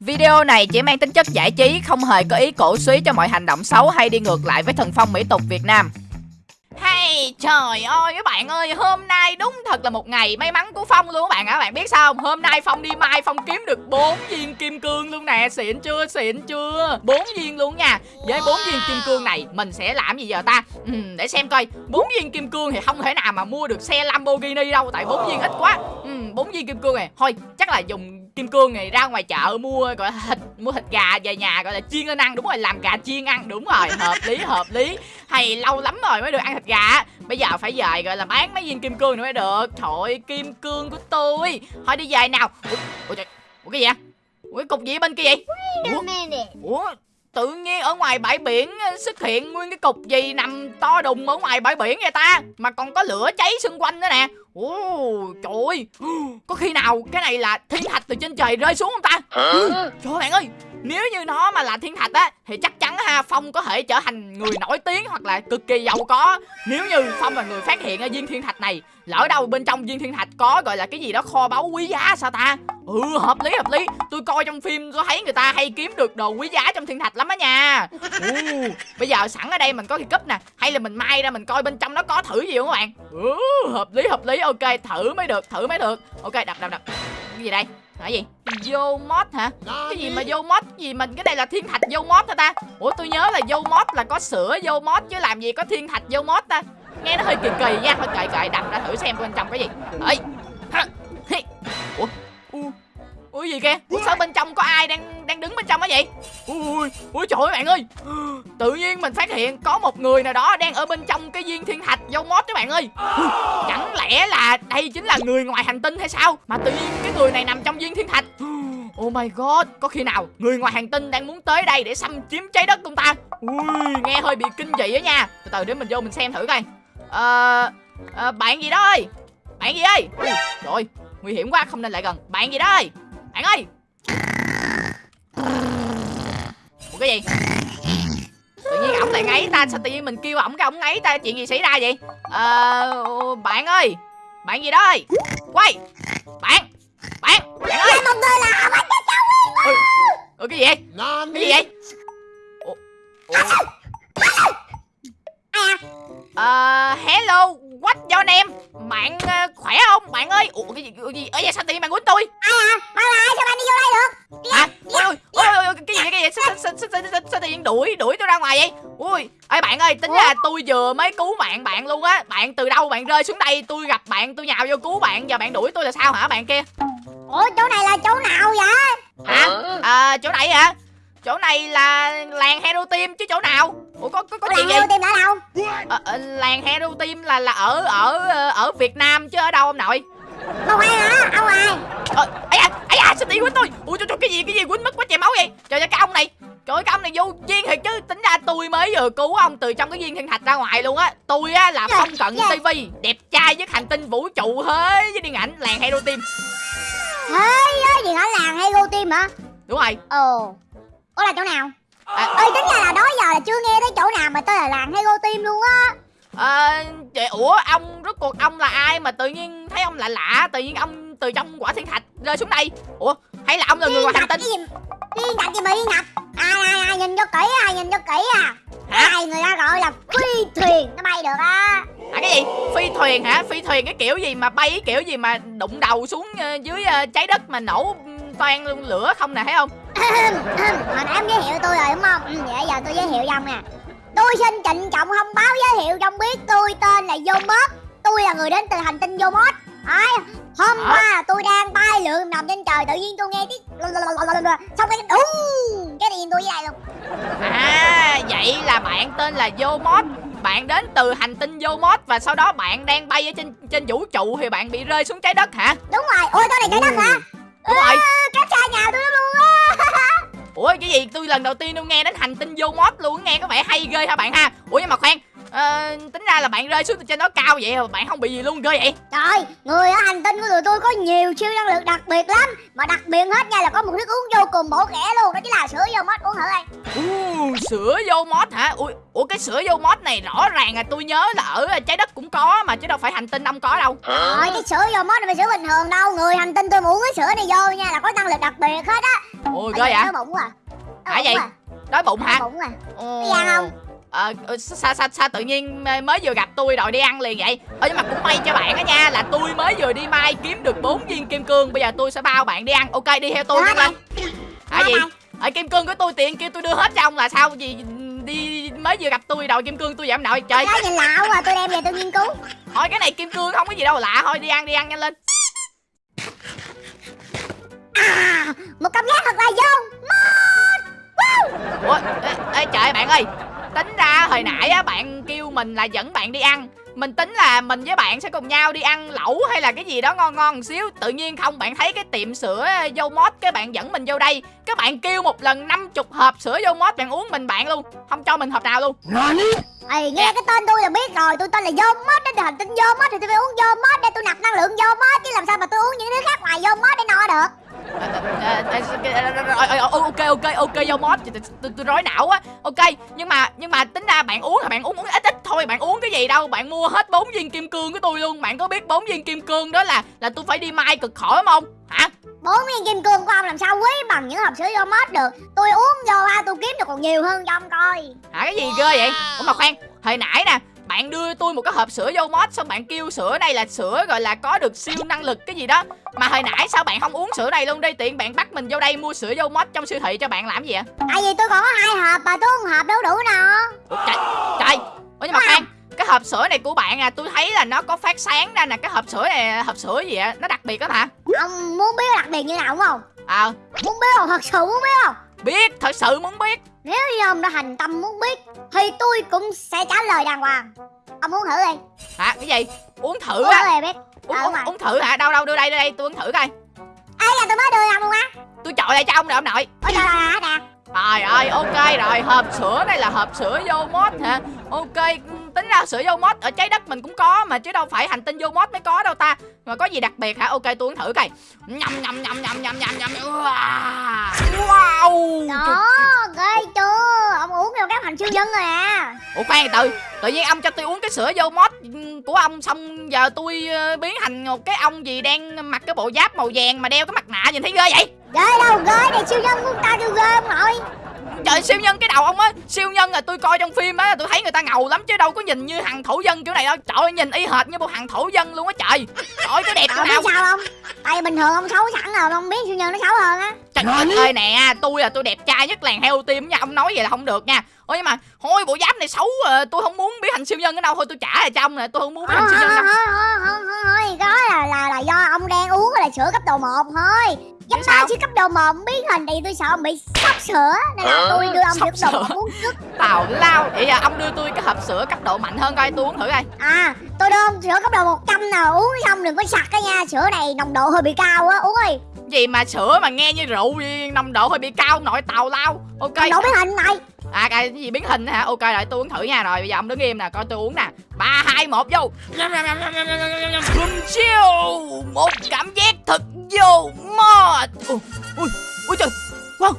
Video này chỉ mang tính chất giải trí, không hề có ý cổ suý cho mọi hành động xấu hay đi ngược lại với thần phong mỹ tục Việt Nam. Hay trời ơi các bạn ơi Hôm nay đúng thật là một ngày may mắn của Phong luôn các bạn ạ. Bạn biết sao không? Hôm nay Phong đi mai Phong kiếm được 4 viên kim cương luôn nè. Xịn chưa xịn chưa? 4 viên luôn nha. Với 4 viên kim cương này mình sẽ làm gì giờ ta? Ừ, Để xem coi. 4 viên kim cương thì không thể nào mà mua được xe Lamborghini đâu Tại 4 viên ít quá. Ừ, 4 viên kim cương này. Thôi chắc là dùng kim cương này ra ngoài chợ mua gọi là thịt mua thịt gà về nhà gọi là chiên lên ăn. Đúng rồi làm gà chiên ăn đúng rồi hợp lý hợp lý. Hay lâu lắm rồi mới được ăn thịt gà bây giờ phải về gọi là bán mấy viên kim cương nữa mới được. Trời kim cương của tôi. Thôi đi về nào. Ủa, ủa, trời, ủa cái gì vậy? Ủa cái cục gì ở bên kia vậy? Ủa, ủa tự nhiên ở ngoài bãi biển xuất hiện nguyên cái cục gì nằm to đùng ở ngoài bãi biển vậy ta? Mà còn có lửa cháy xung quanh nữa nè. Ồ trời ơi có khi nào cái này là thiên thạch từ trên trời rơi xuống không ta? Trời bạn ơi nếu như nó mà là thiên thạch á thì chắc chắn ha phong có thể trở thành người nổi tiếng hoặc là cực kỳ giàu có. Nếu như phong là người phát hiện ở viên thiên thạch này lỡ đâu bên trong viên thiên thạch có gọi là cái gì đó kho báu quý giá sao ta? Ừ hợp lý hợp lý. Tôi coi trong phim tôi thấy người ta hay kiếm được đồ quý giá trong thiên thạch lắm á nha. Ừ, bây giờ sẵn ở đây mình có cái cúp nè. Hay là mình mai ra mình coi bên trong nó có thử gì không các bạn? Ừ, hợp lý hợp lý. Ok thử mới được thử mới được. Ok đập đập đập. Cái gì đây Hả gì? Vô mod hả? Cái gì mà vô mod? Gì mình cái đây là thiên thạch vô mod hả ta? Ủa, tôi nhớ là vô mod là có sữa vô mod chứ làm gì có thiên thạch vô mod ta? Nghe nó hơi kỳ kỳ nha. Thôi kệ kệ đập ra thử xem bên trong cái gì. Ấy ủa? Ui gì kia, sao bên trong có ai đang đang đứng bên trong á vậy ui ui trời ơi bạn ơi tự nhiên mình phát hiện có một người nào đó đang ở bên trong cái viên thiên thạch dâu mót các bạn ơi chẳng lẽ là đây chính là người ngoài hành tinh hay sao mà tự nhiên cái người này nằm trong viên thiên thạch Oh my god, có khi nào người ngoài hành tinh đang muốn tới đây để xâm chiếm trái đất chúng ta? Ui, nghe hơi bị kinh dị á nha. Từ từ để mình vô mình xem thử coi. Ờ, à, bạn gì đó ơi? Bạn gì ơi? Ui, trời nguy hiểm quá, không nên lại gần. Bạn gì đó ơi? Bạn ơi! Ủa cái gì? Tự nhiên ổng lại ngáy ta Sao tự nhiên mình kêu ổng cái ổng ngáy ta? Chuyện gì xảy ra vậy? Ờ Bạn ơi! Bạn gì đó ơi? Quay! Bạn! Bạn! Bạn ơi! Một người là bánh cho cháu Ủa, Ủa cái gì vậy? Cái gì vậy? Ủa, Ủa. À, hello, what your name? Bạn uh, khỏe không? Bạn ơi, ủa cái gì cái gì? Ở vậy sao tự nhiên bạn quýnh tôi? Ai à? Bao là ai sao bạn đi vô đây được? Hả? Ôi ôi ôi ôi cái gì cái gì? Sao sao sao sao, sao, sao tự nhiên đuổi đuổi tôi ra ngoài vậy? Ui, ơi bạn ơi, tính ra tôi vừa mới cứu mạng bạn luôn á. Bạn từ đâu bạn rơi xuống đây, tôi gặp bạn, tôi nhào vô cứu bạn, giờ bạn đuổi tôi là sao hả bạn kia? Ủa chỗ này là chỗ nào vậy? Hả? À, chỗ này hả? Chỗ này là làng hero team chứ chỗ nào? Ủa có có có gì hero team ở đâu? À, à, làng hero team là là ở ở ở việt nam chứ ở đâu ông nội? Đâu ai hả? Ông ai? Ờ ấy à ấy à sao đi quýnh tôi. Ui trời, trời cái gì cái gì quýnh mất quá chè máu vậy? Trời ơi cái ông này trời ơi cái ông này vô duyên thiệt chứ. Tính ra tôi mới vừa cứu ông từ trong cái viên thiên thạch ra ngoài luôn á. Tôi á là phong cận yeah. tivi đẹp trai với hành tinh vũ trụ thế với điện ảnh làng hero team. Thế gì hả? Làng hero team hả? Đúng rồi. Ồ Ủa là chỗ nào? À, ơi tính ra là đó giờ là chưa nghe thấy chỗ nào mà tên là làng Hero Team luôn á. À, chị ủa ông rốt cuộc ông là ai mà tự nhiên thấy ông lạ lạ tự nhiên ông từ trong quả thiên thạch rơi xuống đây? Ủa hay là ông là người ngoài hành tinh. Thiên thạch gì? Mà thiên thạch ai ai ai nhìn cho kỹ à nhìn cho kỹ à. Hả? Ai người ta gọi là phi thuyền nó bay được á. À cái gì? Phi thuyền hả? Phi thuyền cái kiểu gì mà bay cái kiểu gì mà đụng đầu xuống ờ, dưới trái đất mà nổ toan luôn lửa không nè thấy không hồi nãy em giới thiệu tôi rồi đúng không? Ừ, vậy giờ tôi giới thiệu ông nè. Tôi xin trịnh trọng thông báo giới thiệu trong biết tôi tên là Yomot tôi là người đến từ hành tinh Yomot Đấy, hôm à. qua tôi đang bay lượn nằm trên trời tự nhiên tôi nghe tiếng xong cái đúng cái điện tôi vậy luôn? À vậy là bạn tên là Yomot bạn đến từ hành tinh Yomot và sau đó bạn đang bay ở trên trên vũ trụ thì bạn bị rơi xuống trái đất hả? Đúng rồi. Ôi tôi này trái đất hả đúng rồi cách xa nhà tôi luôn á. Ủa cái gì? Tôi lần đầu tiên tôi nghe đến hành tinh vô mod luôn nghe có vẻ hay ghê hả bạn ha? Ủa nhưng mà khoan à, tính ra là bạn rơi xuống từ trên đó cao vậy mà bạn không bị gì luôn ghê vậy? Trời người ở hành tinh của tụi tôi có nhiều siêu năng lực đặc biệt lắm. Mà đặc biệt hết nha là có một thức uống vô cùng bổ khẽ luôn đó chính là sữa vô mod uống thử đây sữa vô mod hả? Ui, ủa cái sữa vô mod này rõ ràng là tôi nhớ là ở trái đất cũng có mà chứ đâu phải hành tinh ông có đâu. Rồi cái sữa vô mod này sữa bình thường đâu Người hành tinh tôi mà uống cái sữa này vô nha là có năng lực đặc biệt hết á Ôi ghê vậy? Đói bụng Hả bụng vậy? quá. Đói bụng hả? Đói bụng à. Có ăn không? Ờ, sao, sao, sao tự nhiên mới vừa gặp tôi rồi đi ăn liền vậy Ờ nhưng mà cũng may cho bạn á nha Là tôi mới vừa đi mai kiếm được 4 viên kim cương Bây giờ tôi sẽ bao bạn đi ăn Ok đi theo tôi Được nhanh lên Hả gì? Ở kim cương của tôi tiền kêu tôi đưa hết cho ông là sao? Gì đi mới vừa gặp tôi đòi kim cương tôi giảm nội. Trời. Cái nhìn lạ quá tôi đem về tôi nghiên cứu. Thôi cái này kim cương không có gì đâu lạ thôi đi ăn đi ăn nhanh lên. À một cảm giác thật là vô ủa ê, ê trời bạn ơi. Tính ra hồi nãy á bạn kêu mình là dẫn bạn đi ăn mình tính là mình với bạn sẽ cùng nhau đi ăn lẩu hay là cái gì đó ngon ngon một xíu. Tự nhiên không bạn thấy cái tiệm sữa vô mót cái bạn dẫn mình vô đây. Các bạn kêu một lần 50 hộp sữa vô mót bạn uống mình bạn luôn. Không cho mình hộp nào luôn. Ê, nghe cái tên tôi là biết rồi. Tôi tên là vô mót đến hành tinh vô mót thì tôi phải uống vô mót để tôi nạp năng lượng vô mót chứ làm sao mà tôi uống những thứ khác ngoài vô mót để no được? Ờ, ờ, ờ, ờ, ờ, ờ, ok ok ok vô mót tôi tôi rối não á. Ok nhưng mà nhưng mà tính ra bạn uống là bạn uống uống ít ít thôi bạn uống cái gì đâu bạn mua hết bốn viên kim cương của tôi luôn. Bạn có biết bốn viên kim cương đó là là tôi phải đi mai cực khổ đúng không hả? Bốn viên kim cương của ông làm sao quý bằng những hộp sữa vô mót được? Tôi uống vô ha tôi kiếm được còn nhiều hơn cho ông coi. Hả cái gì ghê vậy? Ủa mà khoan hồi nãy nè bạn đưa tôi một cái hộp sữa vô mót xong bạn kêu sữa này là sữa gọi là có được siêu năng lực cái gì đó. Mà hồi nãy sao bạn không uống sữa này luôn đi tiện bạn bắt mình vô đây mua sữa vô mót trong siêu thị cho bạn làm gì vậy tại vì tôi còn có hai hộp mà tôi uống hộp đâu đủ Ủa, trời trời. Ủa nhưng mà khoan cái hộp sữa này của bạn à tôi thấy là nó có phát sáng ra nè. Cái hộp sữa này hộp sữa gì ạ? Nó đặc biệt lắm hả? Ông muốn biết đặc biệt như nào đúng không? Ờ. Muốn biết không? Thật sự muốn biết không? Biết thật sự muốn biết nếu như ông đã thành tâm muốn biết thì tôi cũng sẽ trả lời đàng hoàng. Ông muốn thử đi. Hả? Cái gì? Uống thử uống á? biết. Uống, Ờ, uống, uống thử hả? Đâu đâu đưa đây đưa đây tôi uống thử coi. Ấy là tôi mới đưa ông luôn á. Tôi chọi lại cho ông rồi ông nội. Ôi trời ơi nè Trời ơi, ok rồi, hộp sữa này là hộp sữa vô mod hả? Ok, tính ra sữa vô mod ở trái đất mình cũng có mà chứ đâu phải hành tinh vô mod mới có đâu ta. Mà có gì đặc biệt hả? Ok, tôi uống thử coi. Nhầm nhầm nhầm nhầm nhầm nhầm nhầm. Wow. đó ghê chưa ông uống vô các thành siêu nhân rồi à Ủa khoan từ, tự nhiên ông cho tôi uống cái sữa vô mod của ông xong giờ tôi ờ, biến thành một cái ông gì đang mặc cái bộ giáp màu vàng mà đeo cái mặt nạ nhìn thấy ghê vậy? ghê đâu ghê này siêu nhân của ta kêu ghê ông nội Trời siêu nhân cái đầu ông á Siêu nhân là tôi coi trong phim á Tôi thấy người ta ngầu lắm chứ đâu có nhìn như thằng thổ dân kiểu này đâu. Trời ơi nhìn y hệt như một thằng thổ dân luôn á trời. Trời ơi cái đẹp chỗ nào sao không? Tại bình thường ông xấu sẵn rồi ông biết siêu nhân nó xấu hơn á Trời ơi nè tôi là tôi đẹp trai nhất làng heo tim nha. Ông nói vậy là không được nha. Ôi nhưng mà thôi bộ giáp này xấu à, Tôi không muốn biến thành siêu nhân ở đâu Thôi tôi trả lại cho ông nè Tôi không muốn biến thành siêu nhân đâu. Thôi thôi thôi thôi thôi cái đó là là là do ông đang uống là sữa cấp độ 1 thôi. Chứ sao? tôi sữa cấp độ 1 biến hình thì tôi sợ ông bị sốc sữa. Nên là tôi đưa ông Sốc sữa cấp độ sữa. 1 uống trước. Tào lao. Vậy giờ ông đưa tôi cái hộp sữa cấp độ mạnh hơn coi tôi uống thử coi. À tôi đưa ông sữa cấp độ 100 nào uống xong đừng có sặc cái nha. Sữa này nồng độ hơi bị cao á uống đi Gì mà sữa mà nghe như rượu gì, Nồng độ hơi bị cao nội tào lao. Ok. Độ biến hình này. À cái gì biến hình hả? Ok rồi tôi uống thử nha. Rồi bây giờ ông đứng im nè Coi tôi uống nè. Ba hai một vô. Chiêu. Một cảm giác thật vô mod Ui ui ui trời. Wow.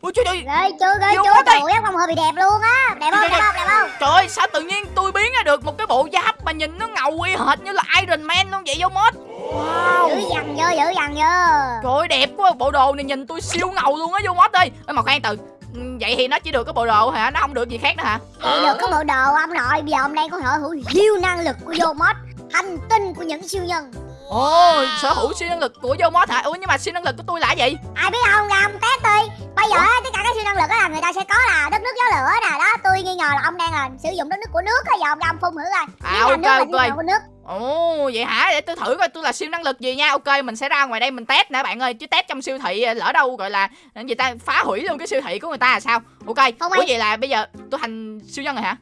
Ui trời ơi. Ghê chưa Vô chưa? quá đây. Trời. ơi ông hơi bị đẹp luôn á. Đẹp không đẹp ơi. không đẹp không? Trời ơi sao tự nhiên tôi biến ra được một cái bộ giáp Mà nhìn nó ngầu y hệt như là Iron Man luôn vậy vô mod Wow Dữ dằn vô dữ dằn vô Trời ơi đẹp quá Bộ đồ này nhìn tôi siêu ngầu luôn á vô mod ơi Ê, Mà khoan từ Ừ, Vậy thì nó chỉ được cái bộ đồ hả? Nó không được gì khác nữa hả? Vậy được cái bộ đồ ông nội Bây giờ ông đang có sở hữu siêu năng lực của vô mod Hành tinh của những siêu nhân Ồ, sở hữu siêu năng lực của vô mod hả? Ủa nhưng mà siêu năng lực của tôi là gì? Ai biết không ra ông test đi Bây giờ á, tất cả các siêu năng lực á là người ta sẽ có là đất nước gió lửa nè Đó tôi nghi ngờ là ông đang là sử dụng đất nước của nước á Giờ ông ra ông phun thử coi À, Nếu là ok, nước là ok. của nước Ồ, vậy hả? Để tôi thử coi tôi là siêu năng lực gì nha. Ok, mình sẽ ra ngoài đây mình test nè bạn ơi. Chứ test trong siêu thị lỡ đâu gọi là người ta phá hủy luôn cái siêu thị của người ta là sao? Ok. Không Ủa vậy là bây giờ tôi thành siêu nhân rồi hả?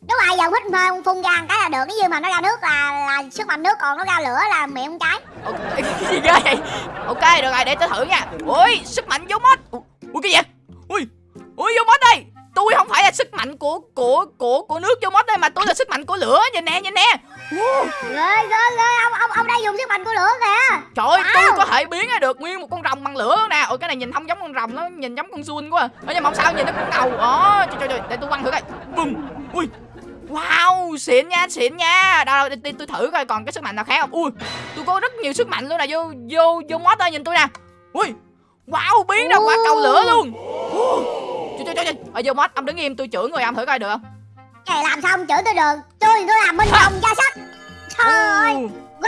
Đúng rồi giờ hít phun phun ra cái là được Nếu như mà nó ra nước là, là sức mạnh nước còn nó ra lửa là miệng cháy Ok, cái gì ghê vậy? Ok, được rồi, để tôi thử nha. Ui, sức mạnh vô mod. Ui, cái gì? Ui, ui vô mod đây. Tôi không phải là sức mạnh của của của của nước vô mod đây mà tôi là sức mạnh của lửa. Nhìn nè, nhìn nè. Wow. Ghê ghê ghê ông ông ông đang dùng sức mạnh của lửa kìa Trời ơi, Wow. tôi có thể biến ra được nguyên một con rồng bằng lửa nè. Ôi cái này nhìn không giống con rồng nó nhìn giống con suôn quá à. Ở nhưng mà không sao nhìn nó cũng cầu Đó trời trời trời để tôi quăng thử coi Bùm Ui Wow, xịn nha, xịn nha. Đâu, đâu, tôi thử coi còn cái sức mạnh nào khác không. Ui, tôi có rất nhiều sức mạnh luôn nè. Vô vô vô mod ơi nhìn tôi nè. Ui. Wow, biến ra quả cầu lửa luôn. Trời trời. Ở vô mod ông đứng im tôi chửi người ông thử coi được không? Cái làm sao ông chửi tôi được? Tôi tôi làm bên trong ra sách. Trời ơi.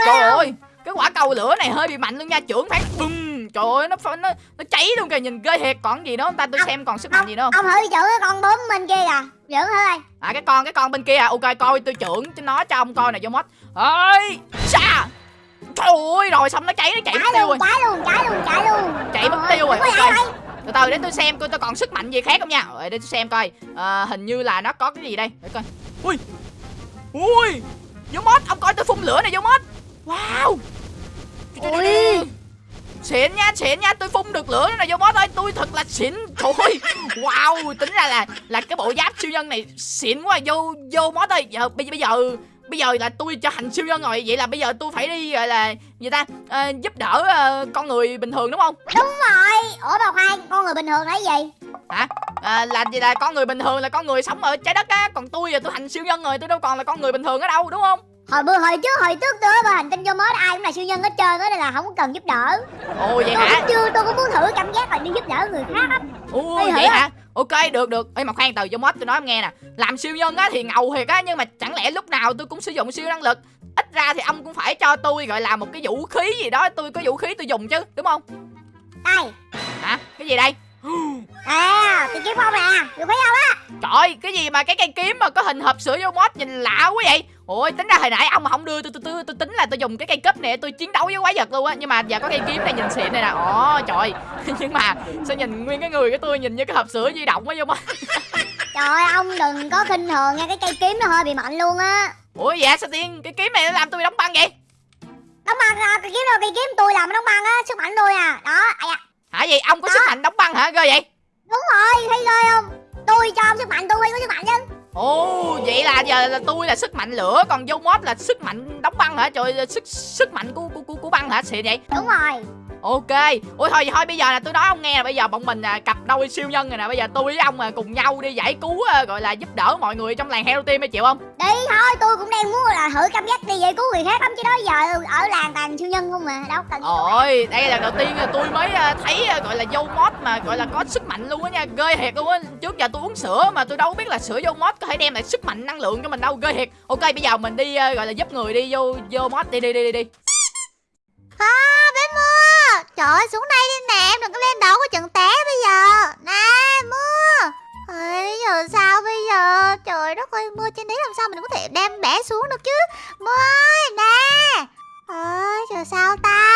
Trời ơi, cái quả cầu lửa này hơi bị mạnh luôn nha, trưởng phát bùm. Trời ơi, nó nó nó cháy luôn kìa, nhìn ghê thiệt. Còn gì nữa không ta? Tôi xem còn sức mạnh gì nữa không? Ông thử chửi cái con bướm bên kia kìa. Thử coi. À cái con cái con bên kia à. Ok coi tôi trưởng cho nó cho ông coi nè vô mod. Ơi, xa. Trời ơi, rồi xong nó cháy nó chạy mất tiêu rồi. Cháy luôn, cháy luôn, cháy luôn. Chạy mất tiêu rồi. Ok. Từ từ để tôi xem coi tôi còn sức mạnh gì khác không nha. Rồi để tôi xem coi. À, hình như là nó có cái gì đây. Để coi. Ui. Ui. Vô mod, ông coi tôi phun lửa này vô mod. Wow. Ui. Xịn nha, xịn nha, tôi phun được lửa này vô boss ơi, tôi thật là xịn. Trời ơi. Wow, tính ra là là cái bộ giáp siêu nhân này xịn quá vô vô boss ơi. Giờ bây, bây giờ bây giờ là tôi trở thành siêu nhân rồi vậy là bây giờ tôi phải đi gọi là gì ta à, giúp đỡ à, con người bình thường đúng không? Đúng rồi. Ủa bà khoan con người bình thường là gì? Hả? À, là gì là con người bình thường là con người sống ở trái đất á. Còn tôi giờ tôi thành siêu nhân rồi tôi đâu còn là con người bình thường ở đâu đúng không hồi bữa hồi trước hồi trước tôi ở hành tinh vô mới ai cũng là siêu nhân hết trơn á nên là không cần giúp đỡ. Ồ vậy tôi hả? chưa tôi cũng muốn thử cảm giác là đi giúp đỡ người khác lắm. Ồ vậy hả? Ok được được. Ê mà khoan từ vô mod tôi nói em nghe nè. Làm siêu nhân á thì ngầu thiệt á nhưng mà chẳng lẽ lúc nào tôi cũng sử dụng siêu năng lực? Ít ra thì ông cũng phải cho tôi gọi là một cái vũ khí gì đó. Tôi có vũ khí tôi dùng chứ đúng không? Đây. Hả? Cái gì đây à cái kiếm không nè vũ khí không á? Trời cái gì mà cái cây kiếm mà có hình hộp sữa vô mod nhìn lạ quá vậy? Ôi tính ra hồi nãy ông mà không đưa tôi tôi tôi, tôi tính là tôi dùng cái cây cúp này tôi chiến đấu với quái vật luôn á. Nhưng mà giờ có cây kiếm này nhìn xịn này nè. Ồ trời. Nhưng mà sao nhìn nguyên cái người của tôi nhìn như cái hộp sữa di động á vô mod trời ơi ông đừng có khinh thường nha cái cây kiếm nó hơi bị mạnh luôn á. Ủa dạ sao tiên? Cái kiếm này nó làm tôi đóng băng vậy? Đóng băng à, cây kiếm đâu cây kiếm tôi làm đóng băng á sức mạnh tôi à. Đó ai à. Hả gì ông có đó. sức mạnh đóng băng hả? Ghê vậy? Đúng rồi thấy ghê không? Tôi cho ông sức mạnh tôi có sức mạnh chứ. Ồ vậy là giờ là tôi là sức mạnh lửa còn vô mod là sức mạnh đóng băng hả? Trời sức sức mạnh của của của, của băng hả? Xịn vậy. Đúng rồi ok. Ôi thôi thôi bây giờ là tôi nói ông nghe là bây giờ bọn mình à, cặp đôi siêu nhân rồi nè. Bây giờ tôi với ông à, cùng nhau đi giải cứu à, gọi là giúp đỡ mọi người trong làng hero team chịu không? Đi thôi tôi cũng đang muốn là thử cảm giác đi giải cứu người khác lắm. Chứ đó giờ ở làng toàn siêu nhân không mà đâu cần ôi đây là đầu tiên là tôi mới à, thấy à, gọi là vô mod mà gọi là có sức mạnh luôn á nha. Ghê thiệt luôn á. Trước giờ tôi uống sữa mà tôi đâu biết là sữa vô mod có thể đem lại sức mạnh năng lượng cho mình đâu. Ghê thiệt. Ok bây giờ mình đi gọi là giúp người đi vô vô mod đi đi đi đi đi. À bé mưa trời ơi xuống đây đi nè em đừng có lên đầu có chừng té bây giờ. Nè mưa. Ôi, giờ sao bây giờ? Trời đất ơi mưa trên đấy làm sao mình có thể đem bé xuống được chứ? Mưa ơi nè. Ơi giờ sao ta?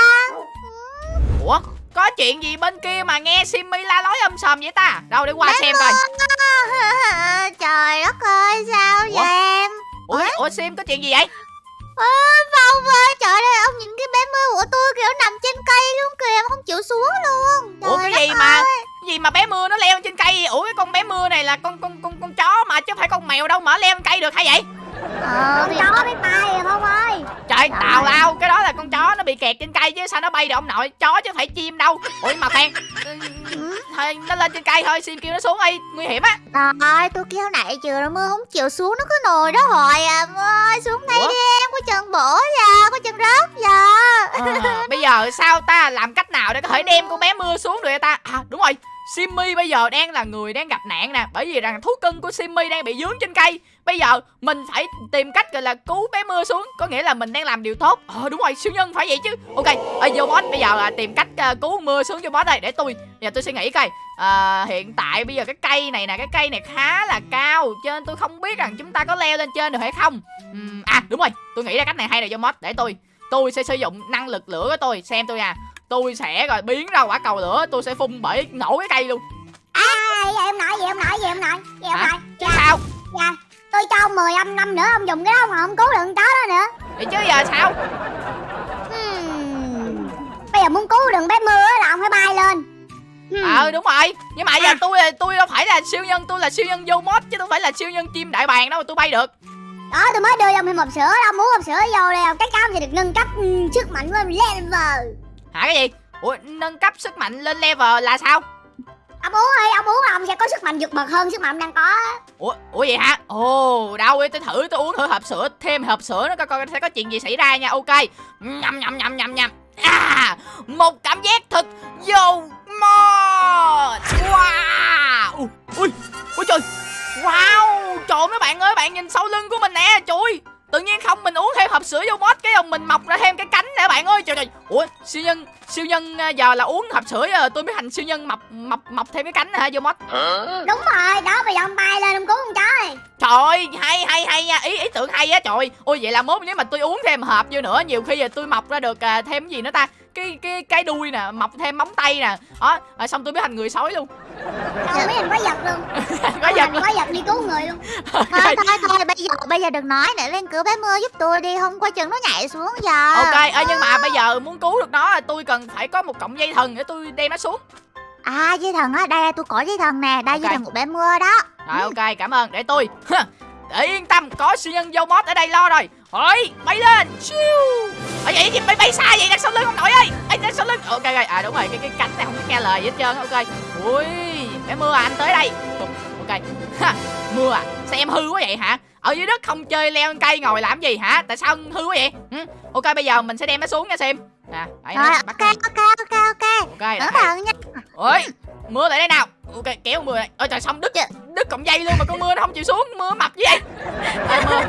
Ủa có chuyện gì bên kia mà nghe Simmy la lối âm sòm vậy ta? Đâu để qua bé xem coi. trời đất ơi sao ủa? vậy? Em ủa, ủa Sim có chuyện gì vậy? Ơ, Phong ơi, trời ơi, ông nhìn cái bé mưa của tôi kiểu chịu xuống luôn. Trời Ủa cái gì mà, cái gì mà bé mưa nó leo trên cây? Ủa cái con bé mưa này là con con con con chó mà chứ không phải con mèo đâu mà leo trên cây được hay vậy? Ờ, con chó biết bay rồi Phong ơi. Trời, tào lao, cái đó là con chó nó bị kẹt trên cây chứ sao nó bay được ông nội, chó chứ phải chim đâu. Ủa mà khoan, thôi nó lên trên cây thôi, xin kêu nó xuống đi, nguy hiểm á. Trời tôi kêu nãy chưa nó mưa không chịu xuống nó cứ nồi đó hồi à. Ơi, xuống đây Ủa? đi em, có chân bổ giờ, có chân rớt giờ. À, bây giờ sao ta làm cách nào để có thể đem con bé mưa xuống được ta? À đúng rồi, Simmy bây giờ đang là người đang gặp nạn nè Bởi vì rằng thú cưng của Simmy đang bị dướng trên cây. Bây giờ mình phải tìm cách gọi là cứu bé mưa xuống Có nghĩa là mình đang làm điều tốt. Ờ đúng rồi siêu nhân phải vậy chứ. Ok ở vô boss bây giờ là tìm cách uh, cứu mưa xuống cho boss đây Để tôi giờ tôi suy nghĩ coi. À, Hiện tại bây giờ cái cây này nè Cái cây này khá là cao Cho nên tôi không biết rằng chúng ta có leo lên trên được hay không. Uhm, À đúng rồi tôi nghĩ ra cách này hay này vô boss Để tôi tôi sẽ sử dụng năng lực lửa của tôi Xem tôi à tôi sẽ rồi biến ra quả cầu lửa tôi sẽ phun bể nổ cái cây luôn. À em nói vậy em nói vậy em nói vậy em nói chứ sao? Dạ tôi cho ông 10 âm năm nữa ông dùng cái đó mà không cứu được chó đó nữa. Vậy chứ giờ sao? Hmm. bây giờ muốn cứu được bé mưa là ông phải bay lên. Hmm. ờ đúng rồi. Nhưng mà à. giờ tôi tôi đâu phải là siêu nhân tôi là siêu nhân vô mod chứ tôi phải là siêu nhân chim đại bàng đâu mà tôi bay được. Đó tôi mới đưa ông thêm hộp sữa đâu muốn hộp sữa vô đây cái cam thì được nâng cấp um, sức mạnh lên level hả cái gì? Ủa nâng cấp sức mạnh lên level là sao? Ông sẽ có sức mạnh vượt bậc hơn sức mạnh ông đang có. Ủa ủa vậy hả? Ồ đâu tôi thử tôi uống thử hộp sữa thêm hộp sữa nó coi coi sẽ có chuyện gì xảy ra nha. Ok. Nhầm nhầm nhầm nhầm nhầm. À một cảm giác thật dầu mọt. Wow! Ui ui trời. Wow trời mấy bạn ơi bạn nhìn sau lưng của mình nè trời tự nhiên không mình uống thêm hộp sữa vô mót cái ông mình mọc ra thêm cái cánh nè bạn ơi. Trời trời. Ủa siêu nhân siêu nhân à, giờ là uống hộp sữa giờ tôi mới thành siêu nhân mọc mọc mọc thêm cái cánh hả vô mót đúng rồi đó bây giờ ông bay lên ông cứu con chó trời hay hay hay nha ý ý tưởng hay á trời. Ôi vậy là mốt nếu mà tôi uống thêm hộp vô nữa nhiều khi giờ tôi mọc ra được à, thêm cái gì nữa ta cái cái cái đuôi nè mọc thêm móng tay nè. Đó à, xong tôi mới thành người sói luôn. Đâu mấy hình có giật luôn. Có giật có giật đi cứu người luôn. Thôi thôi thôi bây giờ bây giờ đừng nói nữa lên cửa bé mưa giúp tôi đi không qua chừng nó nhảy xuống giờ. Ok ơi nhưng mà bây giờ muốn cứu được nó tôi cần phải có một cọng dây thần để tôi đem nó xuống. À dây thần á đây tôi có dây thần nè đây Ok. dây thần của bé mưa đó. Rồi ok cảm ơn. Để tôi để yên tâm có siêu nhân vô mót ở đây lo rồi. Ôi, bay lên siêu. Ở vậy gì bay bay xa vậy đằng sau lưng ông nội ơi. Ấy đằng sau lưng. Ok rồi à đúng rồi cái cái cánh này không có nghe lời gì hết trơn ok. Ui bé mưa à anh tới đây. Ok. Ha, mưa à? Sao em hư quá vậy hả? Ở dưới đất không chơi leo lên cây ngồi làm gì hả? Tại sao hư quá vậy? Ừ? ok bây giờ mình sẽ đem nó xuống nha xem. Nè đấy, rồi ok ok ok ok. Ok cẩn thận nha. Ôi mưa lại đây nào. Ok kéo mưa này ôi trời xong đứt đứt cọng dây luôn mà con mưa nó không chịu xuống mưa mập gì vậy. Ê, mưa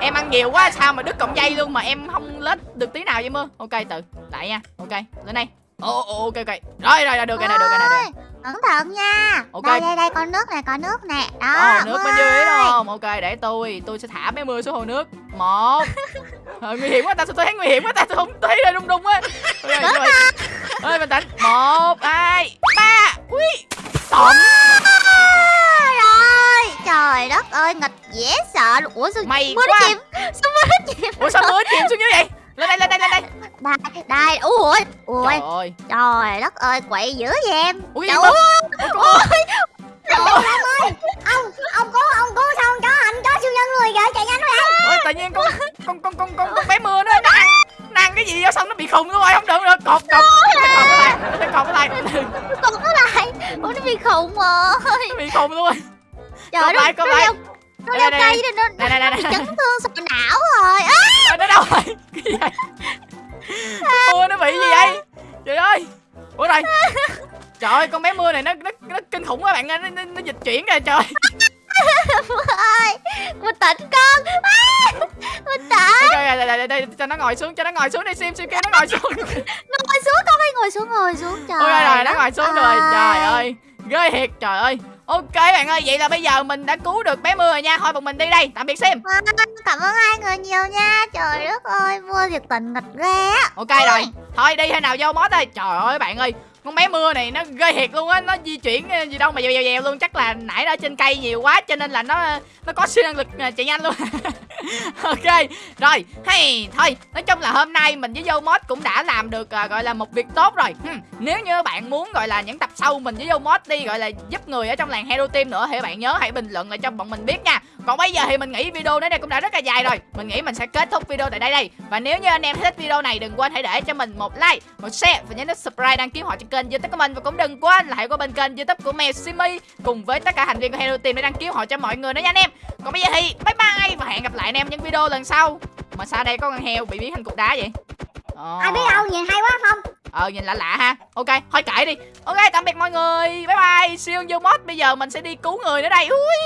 em ăn nhiều quá sao mà đứt cọng dây luôn mà em không lết được tí nào vậy mưa? Ok từ lại nha. Ok lên đây. Ồ ồ ok ok. Rồi rồi rồi được rồi nè được rồi nè được. Rồi. Cẩn thận nha. Ok. đây đây đây con nước nè con nước nè. Đó Ồ, nước bên dưới đúng không? Ok để tôi tôi sẽ thả bé mưa xuống hồ nước. Một. Ờ, nguy hiểm quá ta sao tôi thấy nguy hiểm quá ta tôi không thấy đây rung rung á. Okay, rồi. ơi bình tĩnh. Một hai ba. Ui. Tổng dễ sợ luôn. Ủa sao May mưa quá. chìm? Sao nó chìm? Ủa sao mưa chìm xuống dưới vậy? Lên đây lên đây lên. Đây đây đây ui ui. Trời ơi. Trời đất ơi quậy dữ vậy em. Ui Trời mưa ông ông cứu ông cứu sao con chó anh chó siêu nhân luôn rồi chạy nhanh vậy ôi tự nhiên con con con con con, con bé mưa nó nó ăn nó ăn cái gì vô xong nó bị khùng luôn rồi không được được. Cột cột nó cột cái lại nó cột cái lại. Còn nó lại. Ủa nó bị khùng rồi. Nó bị khùng luôn rồi. Trời Cột lại, cột nó leo nó cây nên nó nó bị chấn thương sọ não rồi. Ờ, nó đâu rồi. Cái gì vậy? Mưa nó bị gì vậy? Trời ơi. Ủa rồi. Trời ơi con bé mưa này nó nó, nó kinh khủng quá bạn ơi. Nó, nó, nó dịch chuyển rồi trời. Ơi bình tĩnh con. À, bình tĩnh ok đây, đây, đây, đây, cho nó ngồi xuống cho nó ngồi xuống đi sim sim kêu nó ngồi xuống. Ngồi xuống con ơi ngồi xuống ngồi xuống. Trời ok rồi nó ngồi xuống rồi. Trời ơi. Ghê thiệt trời ơi ok bạn ơi vậy là bây giờ mình đã cứu được bé mưa rồi nha. Thôi bọn mình đi đây tạm biệt sim. Vâng, cảm ơn hai người nhiều nha. Trời đất ơi mưa thiệt tình nghịch ghê á. Ok rồi. Thôi đi hay nào vô mót ơi trời ơi bạn ơi con bé mưa này nó ghê thiệt luôn á. Nó di chuyển ờ, gì đâu mà dèo dèo dèo luôn. Chắc là nãy nó trên cây nhiều quá cho nên là nó nó có siêu năng lực ờ, chạy nhanh luôn ok rồi hay thôi nói chung là hôm nay mình với vô mod cũng đã làm được uh, gọi là một việc tốt rồi. Hmm. nếu như bạn muốn gọi là những tập sau mình với vô mod đi gọi là giúp người ở trong làng hero team nữa thì bạn nhớ hãy bình luận lại cho bọn mình biết nha. Còn bây giờ thì mình nghĩ video đến đây cũng đã rất là dài rồi. Mình nghĩ mình sẽ kết thúc video tại đây đây. Và nếu như anh em thích video này đừng quên hãy để cho mình một like một share và nhớ nút subscribe đăng ký họ trên kênh youtube của mình. Và cũng đừng quên là hãy qua bên kênh youtube của mèo simi cùng với tất cả thành viên của hero team để đăng ký họ cho mọi người nữa nha anh em. Còn bây giờ thì bye bye và hẹn gặp lại anh em những video lần sau. Mà sao đây có con heo bị biến thành cục đá vậy? Ồ. ai biết đâu nhìn hay quá không? Ờ nhìn lạ lạ ha. Ok thôi kệ đi. Ok tạm biệt mọi người. Bye bye. Siêu vô mod. Bây giờ mình sẽ đi cứu người nữa đây. Ui.